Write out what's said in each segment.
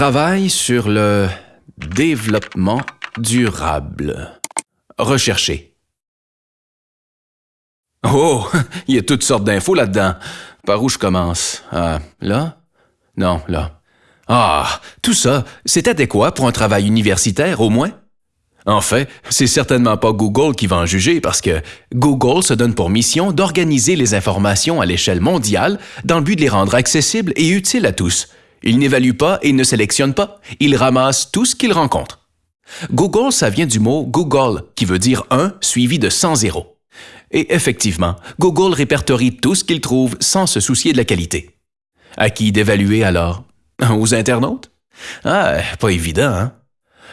Travail sur le développement durable. Rechercher. Oh, il y a toutes sortes d'infos là-dedans. Par où je commence? Ah, là? Non, là. Ah, tout ça, c'est adéquat pour un travail universitaire au moins? En fait, c'est certainement pas Google qui va en juger parce que Google se donne pour mission d'organiser les informations à l'échelle mondiale dans le but de les rendre accessibles et utiles à tous. Il n'évalue pas et ne sélectionne pas, il ramasse tout ce qu'il rencontre. Google, ça vient du mot Google, qui veut dire 1 suivi de 100 zéros. Et effectivement, Google répertorie tout ce qu'il trouve sans se soucier de la qualité. À qui d'évaluer alors? Aux internautes? Ah, pas évident, hein?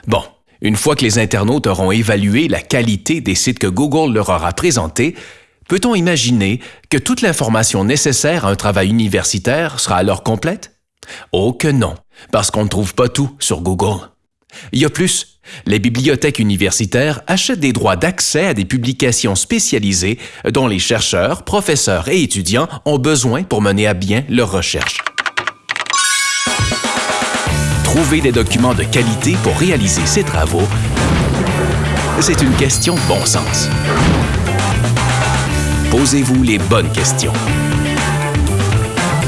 Bon, une fois que les internautes auront évalué la qualité des sites que Google leur aura présentés, peut-on imaginer que toute l'information nécessaire à un travail universitaire sera alors complète? Oh que non, parce qu'on ne trouve pas tout sur Google. Il y a plus, les bibliothèques universitaires achètent des droits d'accès à des publications spécialisées dont les chercheurs, professeurs et étudiants ont besoin pour mener à bien leurs recherches. Trouver des documents de qualité pour réaliser ces travaux, c'est une question de bon sens. Posez-vous les bonnes questions.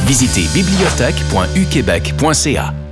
Visitez bibliothèque.uquebec.ca